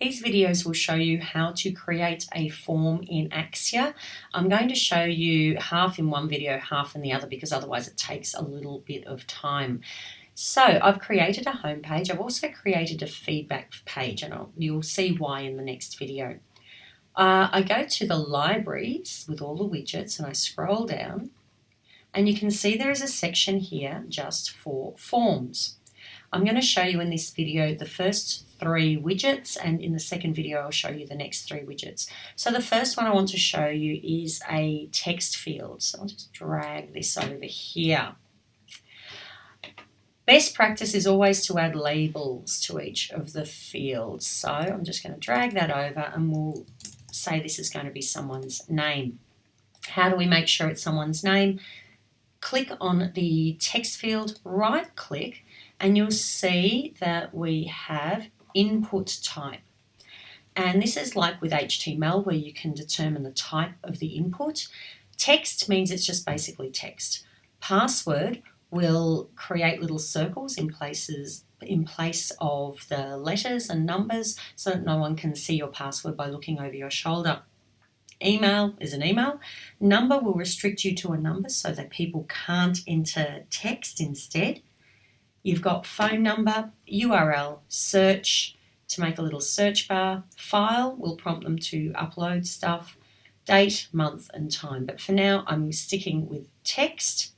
These videos will show you how to create a form in Axure. I'm going to show you half in one video, half in the other because otherwise it takes a little bit of time. So I've created a home page. I've also created a feedback page and I'll, you'll see why in the next video. Uh, I go to the libraries with all the widgets and I scroll down and you can see there is a section here just for forms. I'm going to show you in this video the first three widgets and in the second video I'll show you the next three widgets. So the first one I want to show you is a text field. So I'll just drag this over here. Best practice is always to add labels to each of the fields. So I'm just going to drag that over and we'll say this is going to be someone's name. How do we make sure it's someone's name? Click on the text field, right click, and you'll see that we have input type. And this is like with HTML where you can determine the type of the input. Text means it's just basically text. Password will create little circles in places in place of the letters and numbers so that no one can see your password by looking over your shoulder. Email is an email. Number will restrict you to a number so that people can't enter text instead. You've got phone number, URL, search to make a little search bar. File will prompt them to upload stuff. Date, month and time. But for now, I'm sticking with text.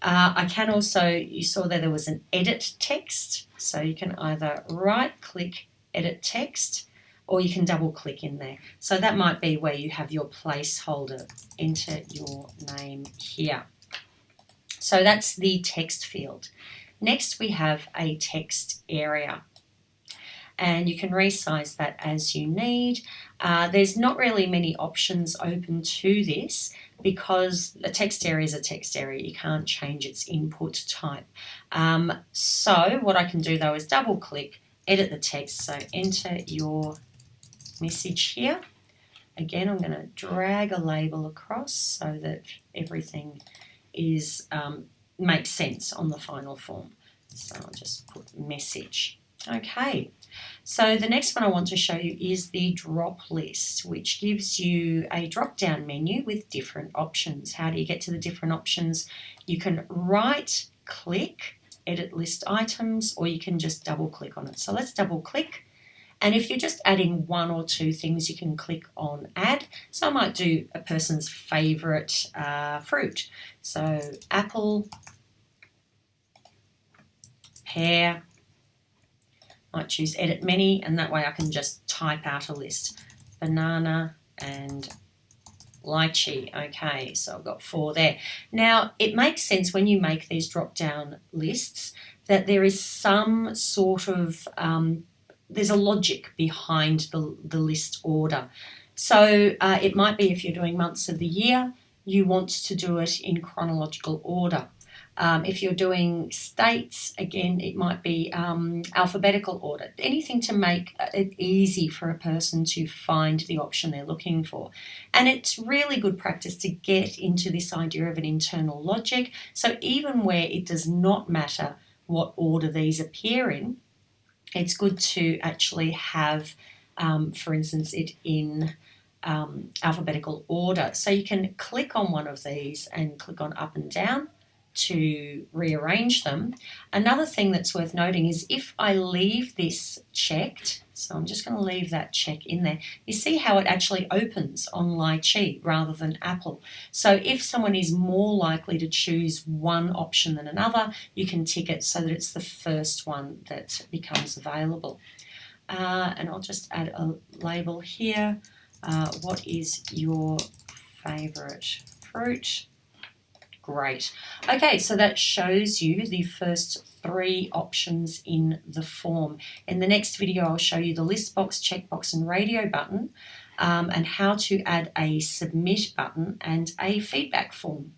Uh, I can also, you saw that there was an edit text. So you can either right click edit text or you can double click in there. So that might be where you have your placeholder. Enter your name here. So that's the text field. Next we have a text area and you can resize that as you need. Uh, there's not really many options open to this because a text area is a text area. You can't change its input type. Um, so what I can do though is double click, edit the text. So enter your message here. Again, I'm going to drag a label across so that everything is um, makes sense on the final form. So I'll just put message. Okay, so the next one I want to show you is the drop list, which gives you a drop down menu with different options. How do you get to the different options? You can right click, edit list items, or you can just double click on it. So let's double click. And if you're just adding one or two things, you can click on add. So I might do a person's favorite uh, fruit. So apple, pear, might choose edit many and that way I can just type out a list. Banana and lychee. Okay, so I've got four there. Now, it makes sense when you make these drop-down lists that there is some sort of, um, there's a logic behind the, the list order. So uh, it might be if you're doing months of the year, you want to do it in chronological order. Um, if you're doing states, again, it might be um, alphabetical order, anything to make it easy for a person to find the option they're looking for. And it's really good practice to get into this idea of an internal logic. So even where it does not matter what order these appear in, it's good to actually have, um, for instance, it in um, alphabetical order. So you can click on one of these and click on up and down to rearrange them. Another thing that's worth noting is if I leave this checked, so I'm just going to leave that check in there, you see how it actually opens on lychee rather than apple. So if someone is more likely to choose one option than another, you can tick it so that it's the first one that becomes available. Uh, and I'll just add a label here. Uh, what is your favourite fruit? Great. Okay, so that shows you the first three options in the form. In the next video, I'll show you the list box, checkbox and radio button um, and how to add a submit button and a feedback form.